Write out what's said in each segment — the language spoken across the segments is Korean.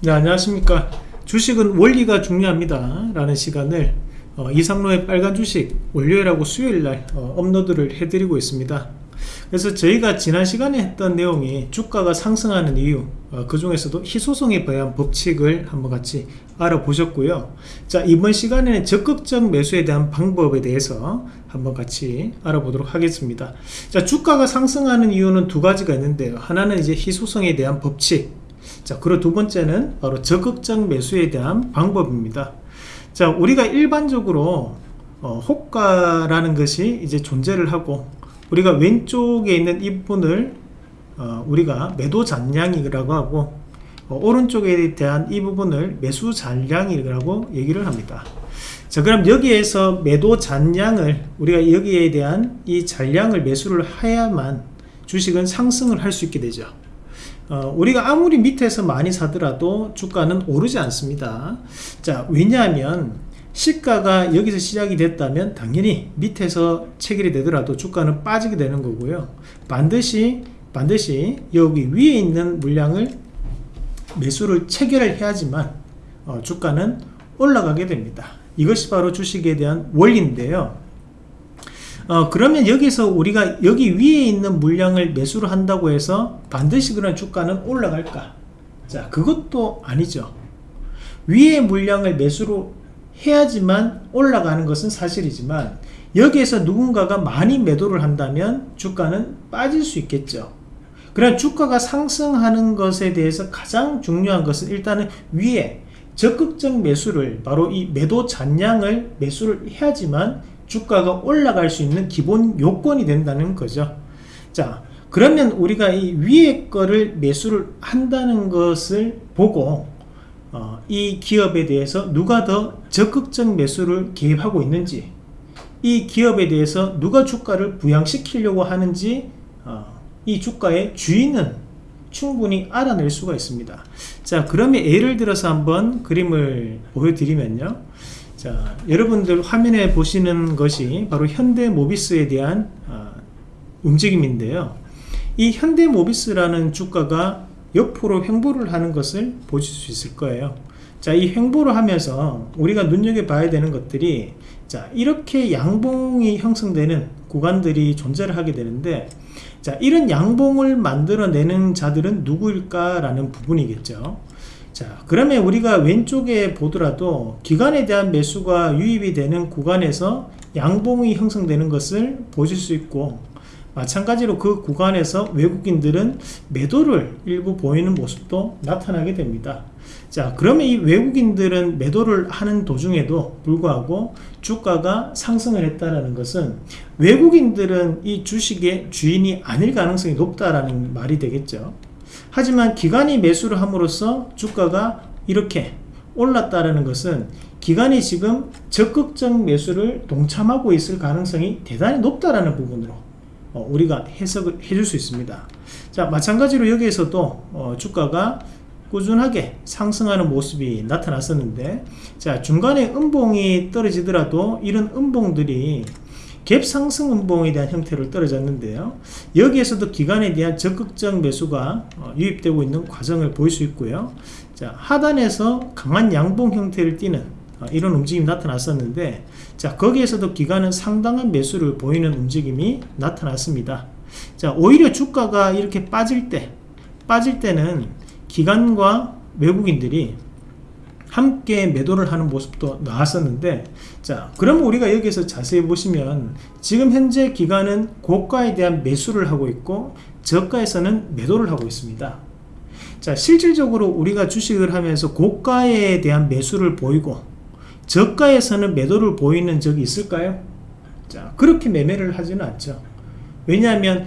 네 안녕하십니까. 주식은 원리가 중요합니다. 라는 시간을 어, 이상로의 빨간 주식 월요일하고 수요일날 어, 업로드를 해드리고 있습니다. 그래서 저희가 지난 시간에 했던 내용이 주가가 상승하는 이유 어, 그 중에서도 희소성에 대한 법칙을 한번 같이 알아보셨고요. 자 이번 시간에는 적극적 매수에 대한 방법에 대해서 한번 같이 알아보도록 하겠습니다. 자 주가가 상승하는 이유는 두 가지가 있는데요. 하나는 이제 희소성에 대한 법칙 자 그리고 두 번째는 바로 적극적 매수에 대한 방법입니다. 자 우리가 일반적으로 어, 호가라는 것이 이제 존재를 하고 우리가 왼쪽에 있는 이 부분을 어, 우리가 매도 잔량이라고 하고 어, 오른쪽에 대한 이 부분을 매수 잔량이라고 얘기를 합니다. 자 그럼 여기에서 매도 잔량을 우리가 여기에 대한 이 잔량을 매수를 해야만 주식은 상승을 할 수 있게 되죠 어, 우리가 아무리 밑에서 많이 사더라도 주가는 오르지 않습니다. 자 왜냐하면 시가가 여기서 시작이 됐다면 당연히 밑에서 체결이 되더라도 주가는 빠지게 되는 거고요. 반드시 반드시 여기 위에 있는 물량을 매수를 체결을 해야지만 어, 주가는 올라가게 됩니다. 이것이 바로 주식에 대한 원리인데요 어, 그러면 여기서 우리가 여기 위에 있는 물량을 매수를 한다고 해서 반드시 그런 주가는 올라갈까? 자, 그것도 아니죠. 위에 물량을 매수로 해야지만 올라가는 것은 사실이지만 여기에서 누군가가 많이 매도를 한다면 주가는 빠질 수 있겠죠. 그럼 주가가 상승하는 것에 대해서 가장 중요한 것은 일단은 위에 적극적 매수를 바로 이 매도 잔량을 매수를 해야지만 주가가 올라갈 수 있는 기본 요건이 된다는 거죠. 자 그러면 우리가 이 위에 거를 매수를 한다는 것을 보고 어, 이 기업에 대해서 누가 더 적극적 매수를 개입하고 있는지 이 기업에 대해서 누가 주가를 부양시키려고 하는지 어, 이 주가의 주인은 충분히 알아낼 수가 있습니다. 자 그러면 예를 들어서 한번 그림을 보여드리면요 자 여러분들 화면에 보시는 것이 바로 현대 모비스에 대한 어, 움직임인데요. 이 현대 모비스라는 주가가 옆으로 횡보를 하는 것을 보실 수 있을 거예요. 자이 횡보를 하면서 우리가 눈여겨봐야 되는 것들이 자 이렇게 양봉이 형성되는 구간들이 존재를 하게 되는데 자 이런 양봉을 만들어내는 자들은 누구일까 라는 부분이겠죠 자 그러면 우리가 왼쪽에 보더라도 기간에 대한 매수가 유입이 되는 구간에서 양봉이 형성되는 것을 보실 수 있고 마찬가지로 그 구간에서 외국인들은 매도를 일부 보이는 모습도 나타나게 됩니다. 자 그러면 이 외국인들은 매도를 하는 도중에도 불구하고 주가가 상승을 했다는 것은 외국인들은 이 주식의 주인이 아닐 가능성이 높다라는 말이 되겠죠 하지만 기관이 매수를 함으로써 주가가 이렇게 올랐다는 것은 기관이 지금 적극적 매수를 동참하고 있을 가능성이 대단히 높다라는 부분으로 어, 우리가 해석을 해줄 수 있습니다. 자 마찬가지로 여기에서도 어, 주가가 꾸준하게 상승하는 모습이 나타났었는데 자 중간에 음봉이 떨어지더라도 이런 음봉들이 갭 상승 음봉에 대한 형태를 떨어졌는데요. 여기에서도 기간에 대한 적극적 매수가 어, 유입되고 있는 과정을 볼 수 있고요. 자 하단에서 강한 양봉 형태를 띠는 어, 이런 움직임이 나타났었는데 자 거기에서도 기간은 상당한 매수를 보이는 움직임이 나타났습니다. 자 오히려 주가가 이렇게 빠질 때 빠질 때는 기관과 외국인들이 함께 매도를 하는 모습도 나왔었는데 자 그럼 우리가 여기서 자세히 보시면 지금 현재 기관은 고가에 대한 매수를 하고 있고 저가에서는 매도를 하고 있습니다 자 실질적으로 우리가 주식을 하면서 고가에 대한 매수를 보이고 저가에서는 매도를 보이는 적이 있을까요? 자 그렇게 매매를 하지는 않죠 왜냐하면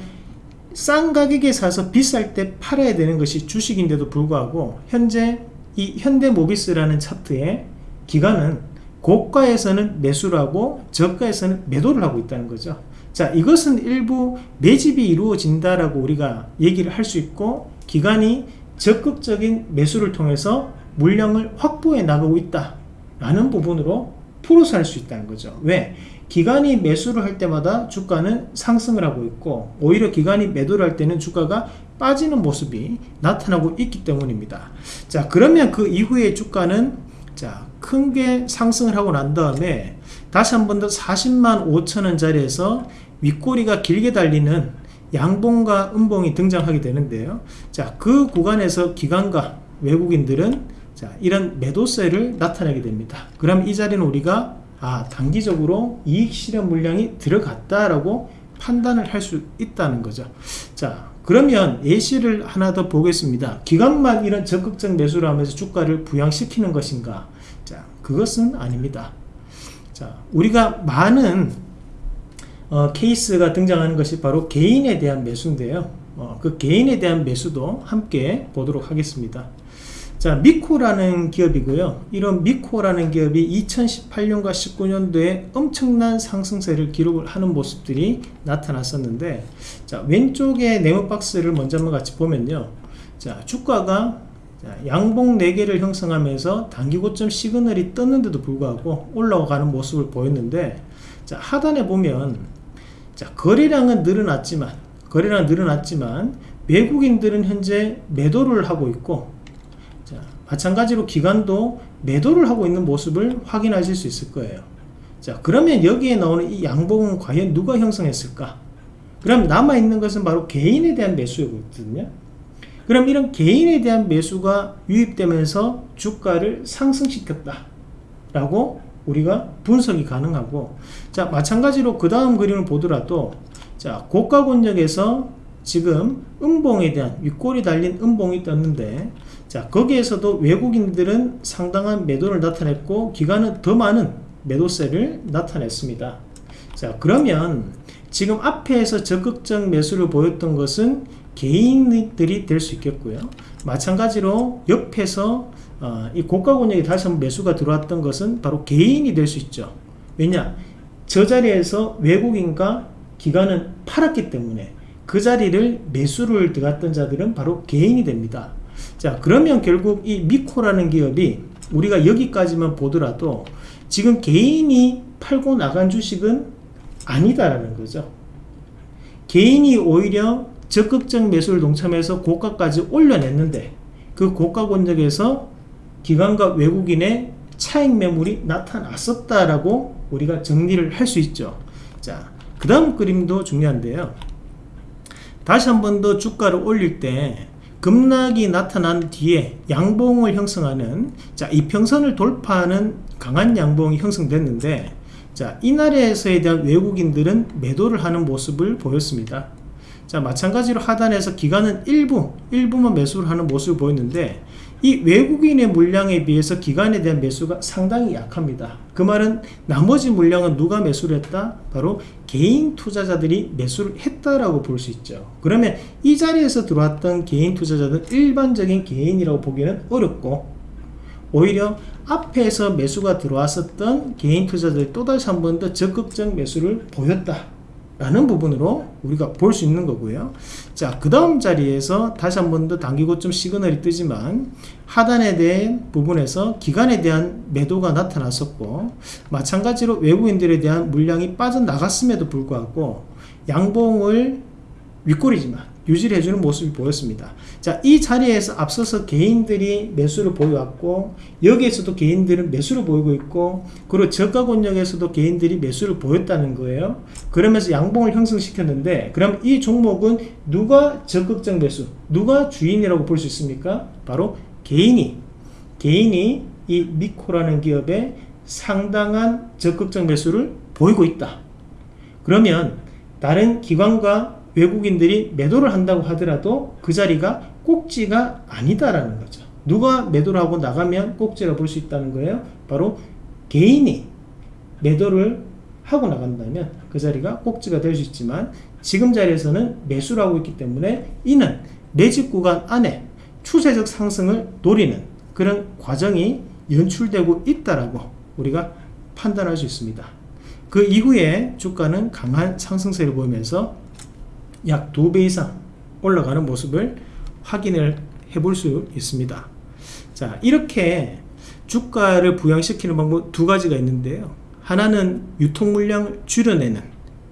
싼 가격에 사서 비쌀 때 팔아야 되는 것이 주식인데도 불구하고 현재 이 현대모비스라는 차트의 기간은 고가에서는 매수를 하고 저가에서는 매도를 하고 있다는 거죠 자 이것은 일부 매집이 이루어진다라고 우리가 얘기를 할 수 있고 기간이 적극적인 매수를 통해서 물량을 확보해 나가고 있다 라는 부분으로 풀어서 할 수 있다는 거죠. 왜? 기관이 매수를 할 때마다 주가는 상승을 하고 있고 오히려 기관이 매도를 할 때는 주가가 빠지는 모습이 나타나고 있기 때문입니다. 자 그러면 그 이후에 주가는 자큰 게 상승을 하고 난 다음에 다시 한 번 더 40만 5천원 자리에서 윗꼬리가 길게 달리는 양봉과 음봉이 등장하게 되는데요. 자, 그 구간에서 기관과 외국인들은 자, 이런 매도세를 나타내게 됩니다. 그럼 이 자리는 우리가 아, 단기적으로 이익 실현 물량이 들어갔다라고 판단을 할 수 있다는 거죠. 자, 그러면 예시를 하나 더 보겠습니다. 기관만 이런 적극적 매수를 하면서 주가를 부양시키는 것인가? 자, 그것은 아닙니다. 자, 우리가 많은 어, 케이스가 등장하는 것이 바로 개인에 대한 매수인데요. 어, 그 개인에 대한 매수도 함께 보도록 하겠습니다. 자, 미코라는 기업이고요. 이런 미코라는 기업이 2018년과 19년도에 엄청난 상승세를 기록을 하는 모습들이 나타났었는데, 자, 왼쪽에 네모 박스를 먼저 한번 같이 보면요. 자, 주가가 자, 양봉 4개를 형성하면서 단기 고점 시그널이 떴는데도 불구하고 올라가는 모습을 보였는데, 자, 하단에 보면 자, 거래량은 늘어났지만 거래량은 늘어났지만 외국인들은 현재 매도를 하고 있고 자, 마찬가지로 기관도 매도를 하고 있는 모습을 확인하실 수 있을 거예요. 자, 그러면 여기에 나오는 이 양봉은 과연 누가 형성했을까? 그럼 남아있는 것은 바로 개인에 대한 매수였거든요. 그럼 이런 개인에 대한 매수가 유입되면서 주가를 상승시켰다. 라고 우리가 분석이 가능하고 자 마찬가지로 그 다음 그림을 보더라도 자 고가 권역에서 지금 음봉에 대한 윗골이 달린 음봉이 떴는데 자 거기에서도 외국인들은 상당한 매도를 나타냈고 기관은 더 많은 매도세를 나타냈습니다 자 그러면 지금 앞에서 적극적 매수를 보였던 것은 개인들이 될 수 있겠고요 마찬가지로 옆에서 어, 이 고가 권역에 다시 한번 매수가 들어왔던 것은 바로 개인이 될 수 있죠. 왜냐? 저 자리에서 외국인과 기관은 팔았기 때문에 그 자리를 매수를 들어갔던 자들은 바로 개인이 됩니다. 자, 그러면 결국 이 미코라는 기업이 우리가 여기까지만 보더라도 지금 개인이 팔고 나간 주식은 아니다라는 거죠. 개인이 오히려 적극적 매수를 동참해서 고가까지 올려냈는데 그 고가 권역에서 기관과 외국인의 차익 매물이 나타났었다라고 우리가 정리를 할 수 있죠. 자, 그 다음 그림도 중요한데요. 다시 한 번 더 주가를 올릴 때 급락이 나타난 뒤에 양봉을 형성하는 자 이평선을 돌파하는 강한 양봉이 형성됐는데 자 이날에서에 대한 외국인들은 매도를 하는 모습을 보였습니다. 자 마찬가지로 하단에서 기관은 일부 일부만 매수를 하는 모습을 보였는데 이 외국인의 물량에 비해서 기관에 대한 매수가 상당히 약합니다. 그 말은 나머지 물량은 누가 매수를 했다? 바로 개인 투자자들이 매수를 했다라고 볼 수 있죠. 그러면 이 자리에서 들어왔던 개인 투자자들 일반적인 개인이라고 보기는 어렵고 오히려 앞에서 매수가 들어왔었던 개인 투자자들이 또다시 한 번 더 적극적 매수를 보였다. 라는 부분으로 우리가 볼 수 있는 거고요. 자그 다음 자리에서 다시 한 번더 단기 고점 시그널이 뜨지만 하단에 대한 부분에서 기간에 대한 매도가 나타났었고 마찬가지로 외국인들에 대한 물량이 빠져나갔음에도 불구하고 양봉을 윗골이지만 유지를 해주는 모습이 보였습니다. 자, 이 자리에서 앞서서 개인들이 매수를 보여왔고 여기에서도 개인들은 매수를 보이고 있고 그리고 저가 권역에서도 개인들이 매수를 보였다는 거예요. 그러면서 양봉을 형성시켰는데 그럼 이 종목은 누가 적극적 매수, 누가 주인이라고 볼 수 있습니까? 바로 개인이 개인이 이 미코라는 기업에 상당한 적극적 매수를 보이고 있다. 그러면 다른 기관과 외국인들이 매도를 한다고 하더라도 그 자리가 꼭지가 아니다라는 거죠. 누가 매도를 하고 나가면 꼭지라 볼 수 있다는 거예요. 바로 개인이 매도를 하고 나간다면 그 자리가 꼭지가 될 수 있지만 지금 자리에서는 매수를 하고 있기 때문에 이는 매집 구간 안에 추세적 상승을 노리는 그런 과정이 연출되고 있다라고 우리가 판단할 수 있습니다. 그 이후에 주가는 강한 상승세를 보이면서 약 2배 이상 올라가는 모습을 확인을 해볼 수 있습니다. 자, 이렇게 주가를 부양시키는 방법 두 가지가 있는데요. 하나는 유통 물량을 줄여내는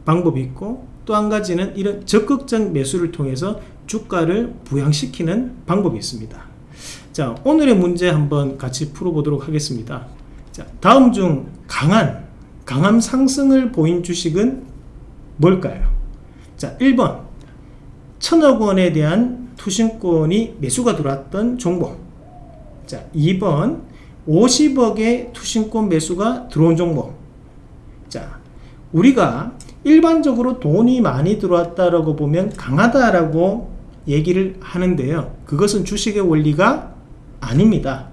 방법이 있고 또 한 가지는 이런 적극적 매수를 통해서 주가를 부양시키는 방법이 있습니다. 자, 오늘의 문제 한번 같이 풀어보도록 하겠습니다. 자, 다음 중 강한, 강한 상승을 보인 주식은 뭘까요? 자, 1번. 천억 원에 대한 투신권이 매수가 들어왔던 종목. 자, 2번. 50억의 투신권 매수가 들어온 종목. 자, 우리가 일반적으로 돈이 많이 들어왔다라고 보면 강하다라고 얘기를 하는데요. 그것은 주식의 원리가 아닙니다.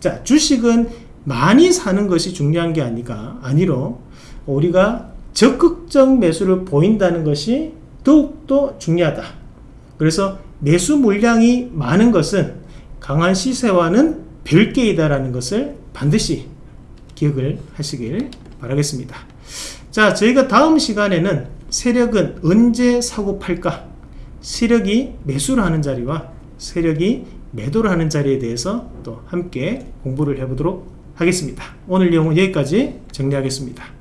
자, 주식은 많이 사는 것이 중요한 게 아니가 아니로 우리가 적극적 매수를 보인다는 것이 더욱더 중요하다. 그래서 매수 물량이 많은 것은 강한 시세와는 별개이다라는 것을 반드시 기억을 하시길 바라겠습니다. 자, 저희가 다음 시간에는 세력은 언제 사고 팔까? 세력이 매수를 하는 자리와 세력이 매도를 하는 자리에 대해서 또 함께 공부를 해보도록 하겠습니다. 오늘 내용은 여기까지 정리하겠습니다.